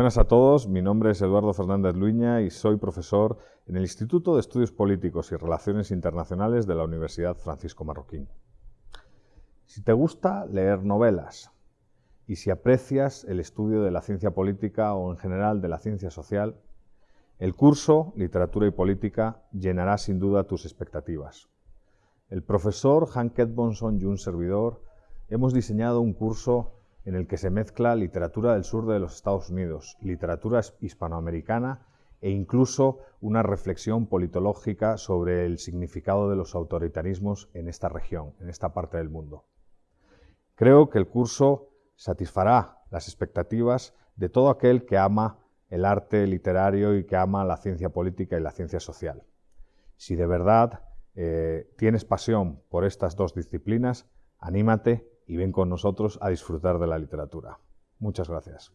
Buenas a todos, mi nombre es Eduardo Fernández Luña y soy profesor en el Instituto de Estudios Políticos y Relaciones Internacionales de la Universidad Francisco Marroquín. Si te gusta leer novelas y si aprecias el estudio de la ciencia política o en general de la ciencia social, el curso Literatura y Política llenará sin duda tus expectativas. El profesor Hank Edmondson y un servidor hemos diseñado un curso en el que se mezcla literatura del sur de los Estados Unidos, literatura hispanoamericana e incluso una reflexión politológica sobre el significado de los autoritarismos en esta región, en esta parte del mundo. Creo que el curso satisfará las expectativas de todo aquel que ama el arte literario y que ama la ciencia política y la ciencia social. Si de verdad eh, tienes pasión por estas dos disciplinas, anímate y ven con nosotros a disfrutar de la literatura. Muchas gracias.